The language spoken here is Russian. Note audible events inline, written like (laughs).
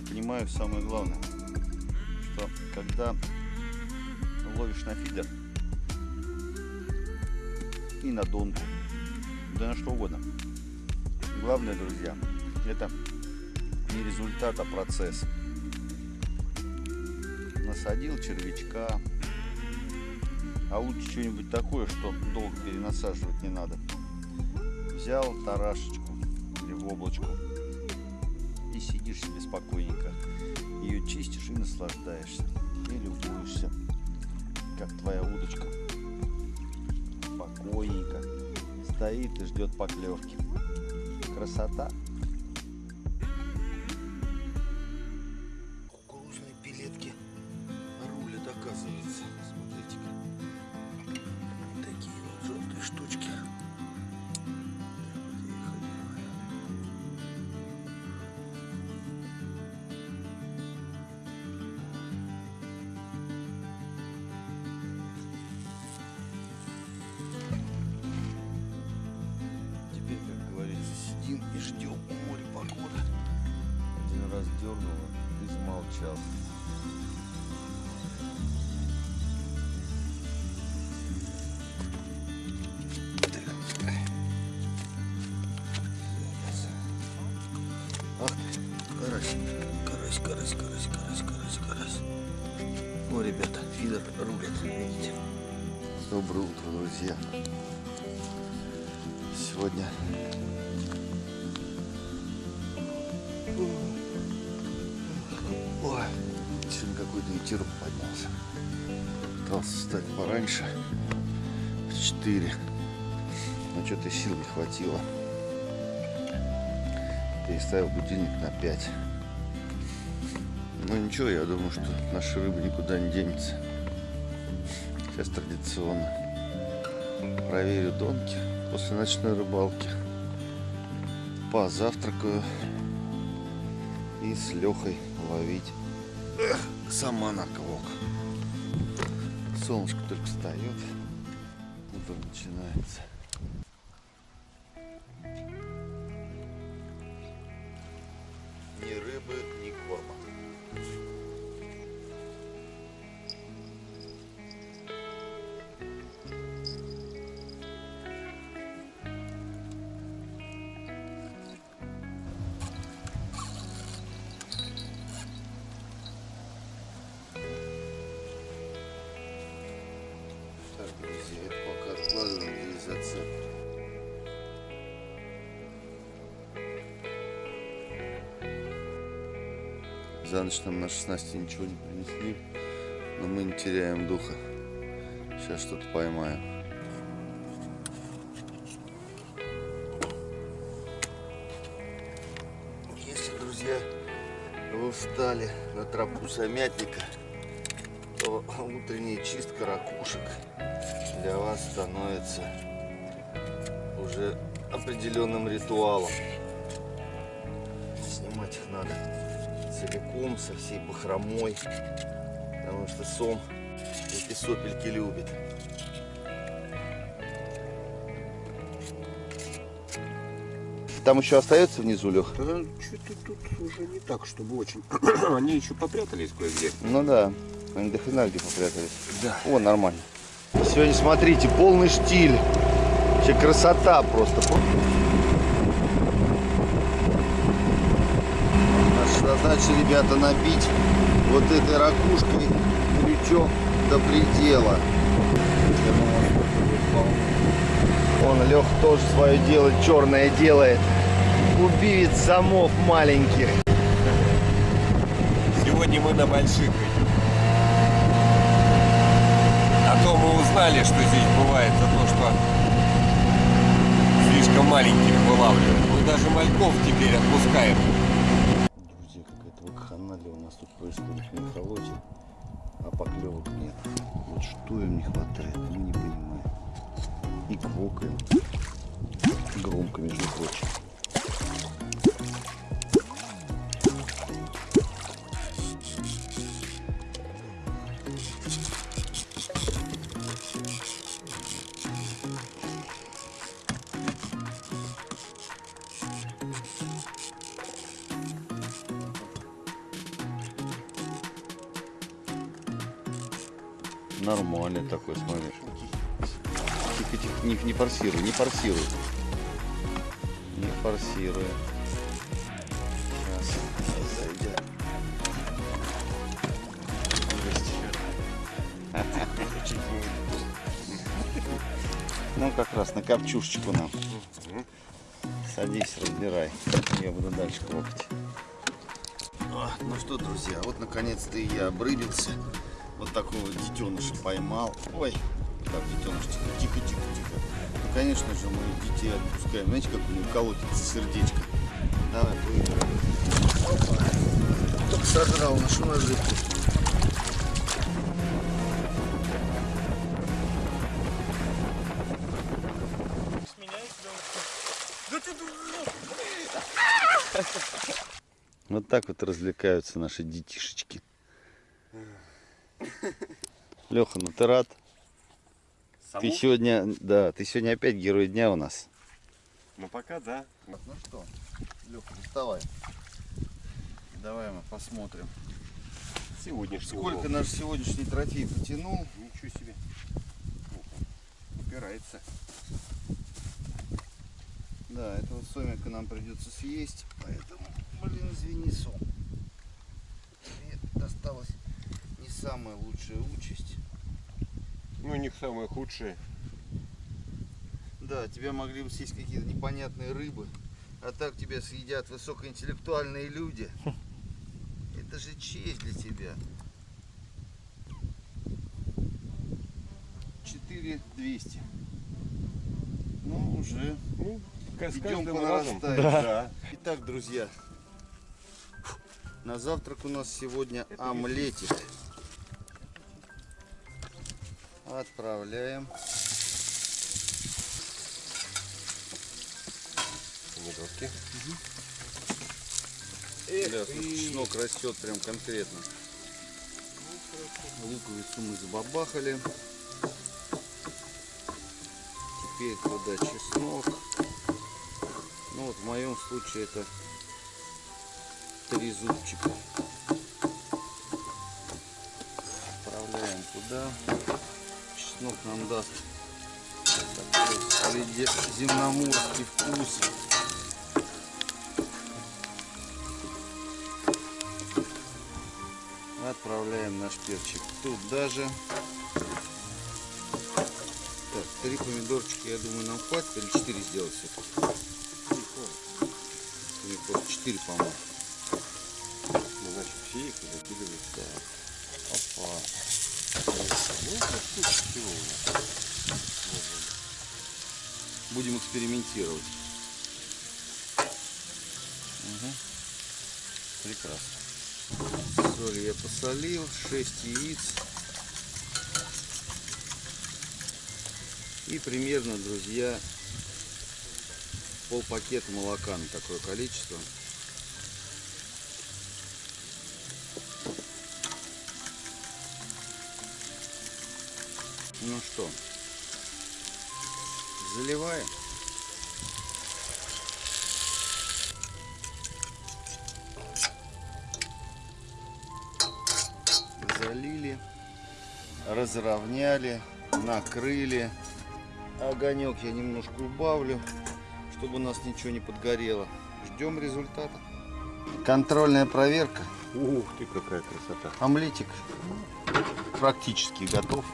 понимаю самое главное, что когда ловишь на фидер и на донку, да на что угодно. Главное, друзья, это не результат, а процесс. Насадил червячка, а лучше что-нибудь такое, что долго перенасаживать не надо. Взял тарашечку или воблочку и сидишь себе спокойненько. Ее чистишь и наслаждаешься. И любуешься, как твоя удочка спокойненько стоит и ждет поклевки. Красота. Сидим и ждем у моря погоды. Один раз дернуло и замолчал. Ах ты, карась, карась, карась, карась, карась, карась, карась. О, ребята, фидер рулит, видите? Доброе утро, друзья. Сегодня какой-то поднялся. Пытался встать пораньше, в 4. Но что-то сил не хватило. Переставил будильник на 5. Ну ничего, я думаю, что наша рыба никуда не денется. Сейчас традиционно проверю донки после ночной рыбалки. Позавтракаю и с Лехой ловить Эх, сама на клок. Солнышко только встает, утро начинается. За ночь нам на 16 ничего не принесли, но мы не теряем духа. Сейчас что-то поймаем. Если, друзья, вы встали на тропу самятника, то утренняя чистка ракушек для вас становится уже определенным ритуалом. Снимать их надо целиком, со всей бахромой, потому что сом эти сопельки любит. Там еще остается внизу, Лех? Что-то тут уже не так, чтобы очень. (clears throat) Они еще попрятались кое-где. Ну да, они до хрена где попрятались. Да. О, нормально. Сегодня, смотрите, полный штиль. Вообще красота просто. Наша задача, ребята, набить вот этой ракушкой крючок до предела. Он Лех тоже свое дело черное делает. Убивец самов маленьких. Сегодня мы на больших. А то мы узнали, что здесь бывает за то, что слишком маленьких вылавливают. Мы даже мальков теперь отпускаем. Нас тут происходит в мехолоте, а поклевок нет. Вот что им не хватает, мы не понимаем. И квокаем. Громко, между прочим. Нормальный такой, смотри. Тихо, тихо, не, не форсируй, не форсируй. Не форсируй. Ну, как раз на копчушечку нам. Садись, разбирай. Я буду дальше хлопать. Ну что, друзья, вот наконец-то и я обрыбился. Вот такого детеныша поймал. Ой, так, детеныш, тихо, тихо, тихо, тихо. Ну, конечно же, мы детей отпускаем. Знаете, как у него колотится сердечко. Давай, плывем. Только сожрал нашу наживку. Вот так вот развлекаются наши детишечки. Леха, ну ты рад? Ты сегодня, да, ты сегодня опять герой дня у нас. Ну пока да. Ну что, Леха, доставай. Давай мы посмотрим. Сегодняшний Сколько улов. наш сегодняшний трофей потянул. Ничего себе. Упирается. Да, этого сомика нам придется съесть, поэтому, блин, извини, сом. Тебе досталась не самая лучшая участь. Ну, у них самое худшее. Да, тебя могли бы съесть какие-то непонятные рыбы, а так тебя съедят высокоинтеллектуальные люди. (laughs) Это же честь для тебя. 4200. Ну, уже Ну, с Идем по разом. Да. Итак, друзья, на завтрак у нас сегодня Это омлетик. Отправляем. Помидорки. Эх, и... чеснок растет прям конкретно. Луковицу мы забабахали. Теперь туда чеснок. Ну вот в моем случае это три зубчика. Отправляем туда. Чеснок нам даст такой средиземноморский вкус. Отправляем наш перчик туда же. Так, три помидорчика, я думаю, нам хватит. Или четыре сделать все Мне просто четыре, по-моему. Ну, это штук всего у нас. Будем экспериментировать. Мгм. Прекрасно. Соль я посолил. 6 яиц. И примерно, друзья, пол пакета молока на такое количество. Ну что, заливаем. Залили, разровняли, накрыли. Огонек я немножко убавлю, чтобы у нас ничего не подгорело. Ждем результата. Контрольная проверка. Ух ты, какая красота. Омлетик практически готов.